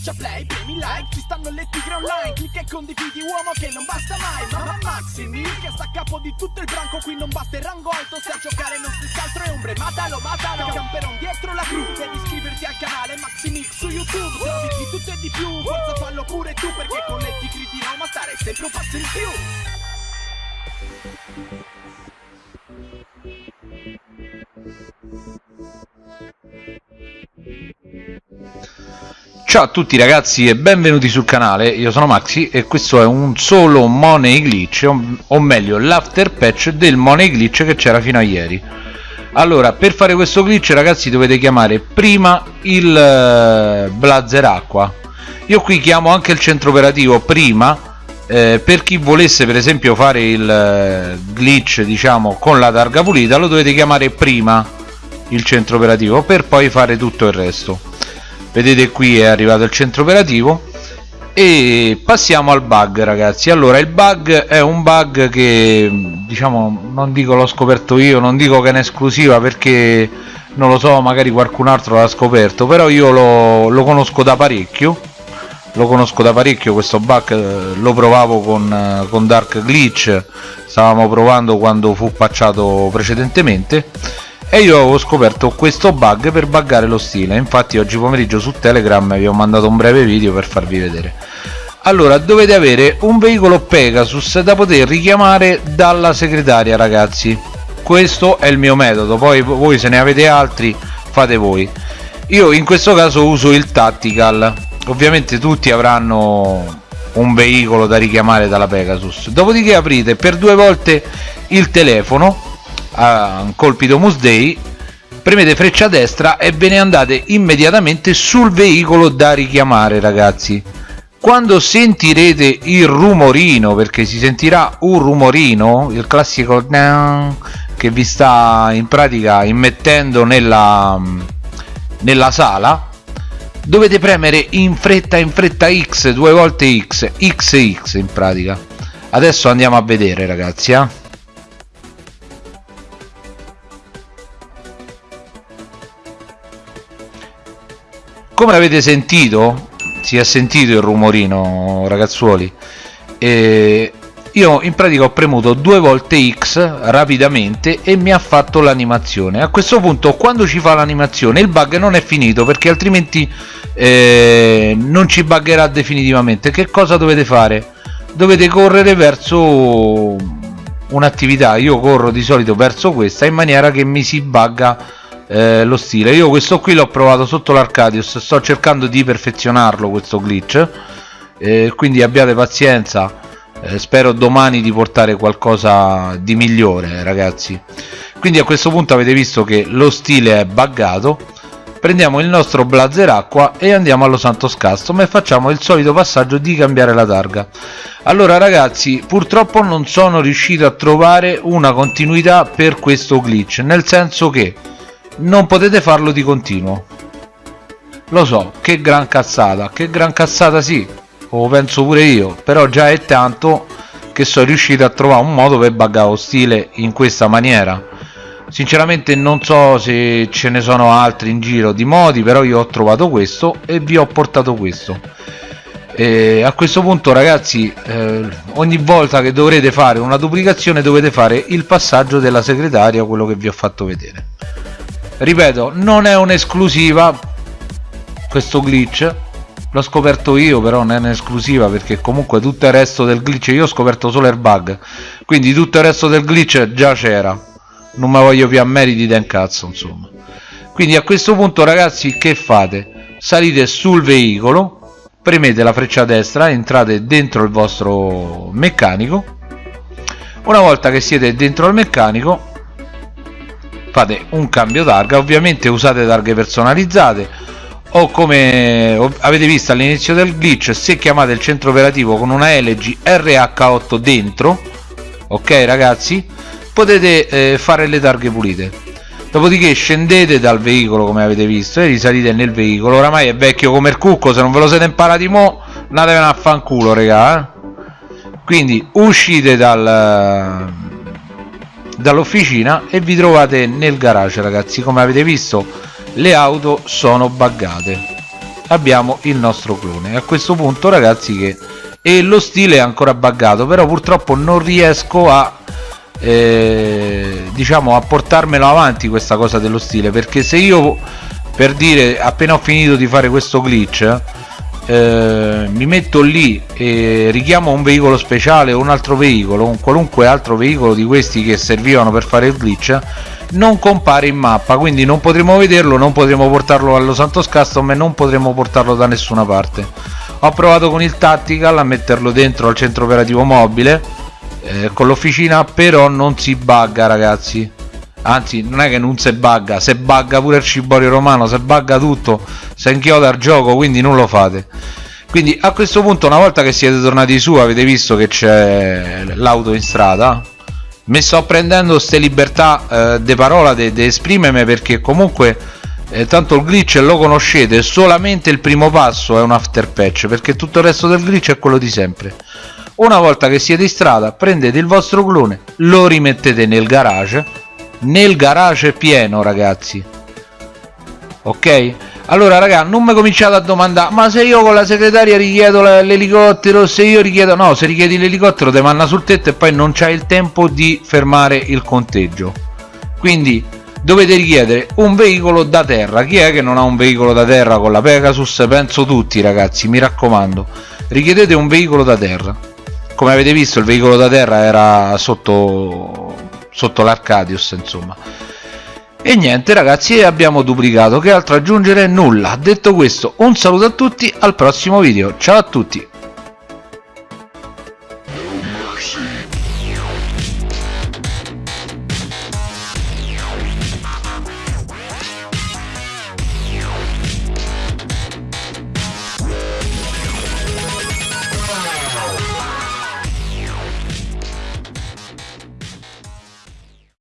Schiaccia play, premi like, ci stanno le tigre online Clicca e condividi uomo che non basta mai Mamma Maximi che sta a capo di tutto il branco Qui non basta il rango alto, se a giocare non si altro è ombre Matalo, matalo, camperon dietro la cru Devi iscriverti al canale Maximix su YouTube Trovi di tutto e di più, forza fallo pure tu Perché con le tigri di Roma stare sempre un passo in più Ciao a tutti ragazzi e benvenuti sul canale, io sono Maxi e questo è un solo Money Glitch, o meglio l'after patch del Money Glitch che c'era fino a ieri. Allora, per fare questo glitch ragazzi dovete chiamare prima il uh, Blazer Acqua. Io qui chiamo anche il centro operativo prima, eh, per chi volesse per esempio fare il uh, glitch diciamo con la targa pulita lo dovete chiamare prima il centro operativo per poi fare tutto il resto vedete qui è arrivato il centro operativo e passiamo al bug ragazzi. Allora il bug è un bug che diciamo non dico l'ho scoperto io non dico che è un'esclusiva perché non lo so magari qualcun altro l'ha scoperto però io lo, lo, conosco da parecchio. Lo conosco da parecchio questo bug eh, lo provavo con, eh, con Dark Glitch stavamo provando quando fu patchato precedentemente e io avevo scoperto questo bug per buggare lo stile. Infatti oggi pomeriggio su telegram vi ho mandato un breve video per farvi vedere. Allora dovete avere un veicolo Pegasus da poter richiamare dalla segretaria ragazzi. Questo è il mio metodo. Poi voi se ne avete altri fate voi. Io in questo caso uso il tactical. Ovviamente tutti avranno un veicolo da richiamare dalla Pegasus. Dopodiché aprite per due volte il telefono a un colpito Musday premete freccia destra e ve ne andate immediatamente sul veicolo da richiamare ragazzi quando sentirete il rumorino perché si sentirà un rumorino il classico che vi sta in pratica immettendo nella, nella sala dovete premere in fretta in fretta X due volte X XX in pratica adesso andiamo a vedere ragazzi eh? Come avete sentito si è sentito il rumorino ragazzuoli e io in pratica ho premuto due volte X rapidamente e mi ha fatto l'animazione. A questo punto quando ci fa l'animazione il bug non è finito perché altrimenti eh, non ci buggerà definitivamente. Che cosa dovete fare? Dovete correre verso un'attività. Io corro di solito verso questa in maniera che mi si bugga eh, lo stile. Io questo qui l'ho provato sotto l'Arcadius. Sto cercando di perfezionarlo questo glitch. Eh, quindi abbiate pazienza. Eh, spero domani di portare qualcosa di migliore ragazzi. Quindi a questo punto avete visto che lo stile è buggato. Prendiamo il nostro blazer acqua e andiamo allo Santos Custom e facciamo il solito passaggio di cambiare la targa. Allora ragazzi purtroppo non sono riuscito a trovare una continuità per questo glitch nel senso che non potete farlo di continuo. Lo so che gran cazzata che gran cazzata sì lo penso pure io però già è tanto che sono riuscito a trovare un modo per buggare lo stile in questa maniera. Sinceramente non so se ce ne sono altri in giro di modi però io ho trovato questo e vi ho portato questo. E a questo punto ragazzi eh, ogni volta che dovrete fare una duplicazione dovete fare il passaggio della segretaria quello che vi ho fatto vedere ripeto non è un'esclusiva questo glitch. L'ho scoperto io però non è un'esclusiva perché comunque tutto il resto del glitch io ho scoperto solo il bug quindi tutto il resto del glitch già c'era. Non mi voglio più a meriti del cazzo insomma. Quindi a questo punto ragazzi che fate? Salite sul veicolo premete la freccia destra entrate dentro il vostro meccanico. Una volta che siete dentro il meccanico fate un cambio targa ovviamente usate targhe personalizzate o come avete visto all'inizio del glitch se chiamate il centro operativo con una LG RH8 dentro ok ragazzi potete eh, fare le targhe pulite dopodiché scendete dal veicolo come avete visto e risalite nel veicolo oramai è vecchio come il cucco se non ve lo siete imparati mo andatevene a fanculo regà eh? quindi uscite dal dall'officina e vi trovate nel garage ragazzi. Come avete visto le auto sono buggate. Abbiamo il nostro clone. A questo punto ragazzi che e lo stile è ancora buggato però purtroppo non riesco a eh, diciamo a portarmelo avanti questa cosa dello stile perché se io per dire appena ho finito di fare questo glitch eh, mi metto lì e richiamo un veicolo speciale o un altro veicolo un qualunque altro veicolo di questi che servivano per fare il glitch non compare in mappa quindi non potremo vederlo non potremo portarlo allo Santos Custom e non potremo portarlo da nessuna parte. Ho provato con il Tactical a metterlo dentro al centro operativo mobile eh, con l'officina però non si bugga ragazzi anzi non è che non si bugga se bugga pure il ciborio romano se bugga tutto se inchioda il gioco quindi non lo fate. Quindi a questo punto una volta che siete tornati su avete visto che c'è l'auto in strada? Mi sto prendendo queste libertà eh, de parola di esprimermi perché comunque eh, tanto il glitch lo conoscete solamente il primo passo è un after patch perché tutto il resto del glitch è quello di sempre. Una volta che siete in strada prendete il vostro clone lo rimettete nel garage nel garage pieno ragazzi. Ok? Allora raga non mi cominciate a domandare ma se io con la segretaria richiedo l'elicottero se io richiedo no se richiedi l'elicottero ti manna sul tetto e poi non c'hai il tempo di fermare il conteggio. Quindi dovete richiedere un veicolo da terra. Chi è che non ha un veicolo da terra con la Pegasus? Penso tutti ragazzi mi raccomando. Richiedete un veicolo da terra. Come avete visto il veicolo da terra era sotto sotto l'Arcadius insomma. E niente ragazzi abbiamo duplicato. Che altro aggiungere? Nulla. Detto questo un saluto a tutti al prossimo video. Ciao a tutti